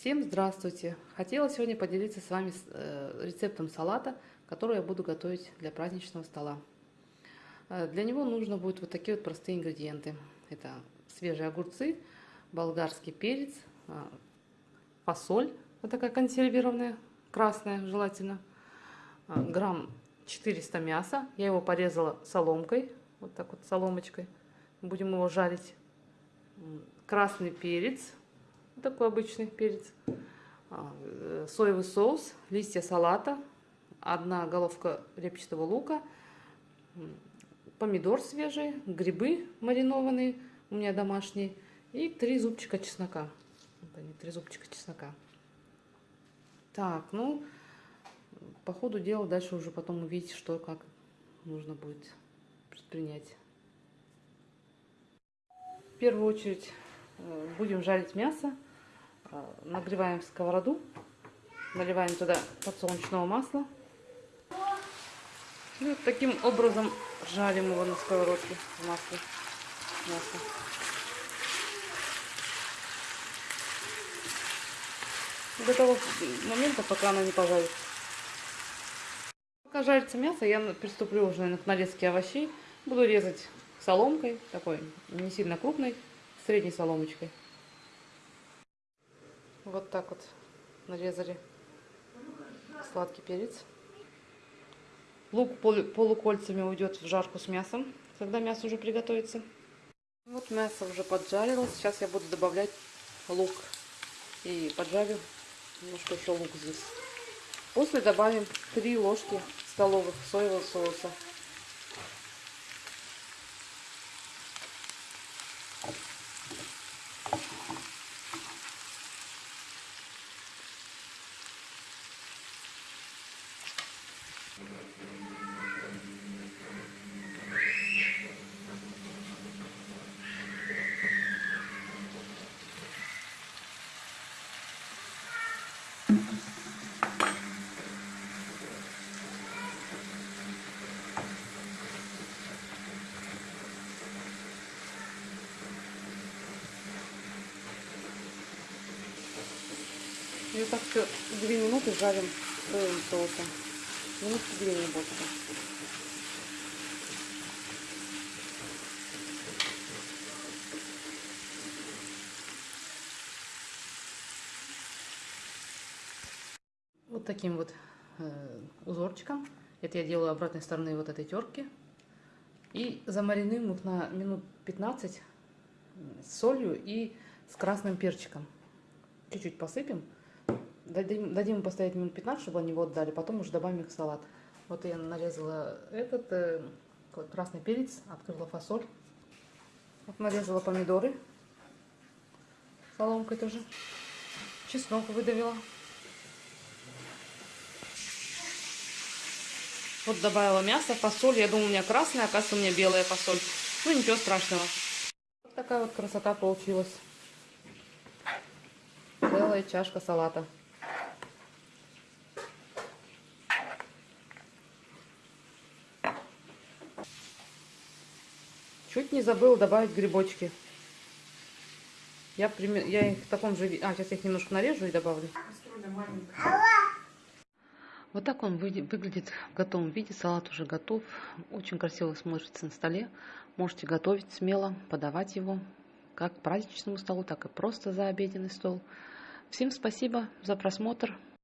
Всем здравствуйте! Хотела сегодня поделиться с вами э, рецептом салата, который я буду готовить для праздничного стола. Э, для него нужно будет вот такие вот простые ингредиенты. Это свежие огурцы, болгарский перец, э, фасоль, вот такая консервированная, красная желательно, грамм 400 мяса. Я его порезала соломкой, вот так вот соломочкой. Будем его жарить. Красный перец, такой обычный перец, а, э, соевый соус, листья салата, одна головка репчатого лука, помидор свежий, грибы маринованные, у меня домашние, и три зубчика чеснока. Вот они, три зубчика чеснока. Так, ну, по ходу дела дальше уже потом увидите, что как нужно будет предпринять. В первую очередь э, будем жарить мясо. А, нагреваем сковороду, наливаем туда подсолнечного масла. И вот таким образом жарим его на сковородке в масле. Мясо. До того момента, пока оно не пожарится. Пока жарится мясо, я приступлю уже к нарезке овощей. Буду резать соломкой, такой не сильно крупной, средней соломочкой. Вот так вот нарезали сладкий перец. Лук полукольцами уйдет в жарку с мясом, когда мясо уже приготовится. Вот мясо уже поджарилось. Сейчас я буду добавлять лук. И поджарю немножко еще лук здесь. После добавим 3 ложки столовых соевого соуса. И так все 2 минуты жарим соевым соусом. Минутки 2 не больше. Вот таким вот э, узорчиком. Это я делаю обратной стороны вот этой терки. И замаринуем их на минут 15 с солью и с красным перчиком. Чуть-чуть посыпем. Дадим, дадим им постоять минут 15, чтобы они его отдали, потом уже добавим их в салат. Вот я нарезала этот э, красный перец, открыла фасоль. Вот нарезала помидоры соломкой тоже. Чеснок выдавила. Вот добавила мясо, фасоль. Я думаю, у меня красная, оказывается, у меня белая фасоль. Ну, ничего страшного. Вот такая вот красота получилась. Целая чашка салата. Чуть не забыла добавить грибочки. Я, я их в таком же... А, сейчас я их немножко нарежу и добавлю. Вот так он выглядит в готовом виде. Салат уже готов. Очень красиво смотрится на столе. Можете готовить смело, подавать его как к праздничному столу, так и просто за обеденный стол. Всем спасибо за просмотр.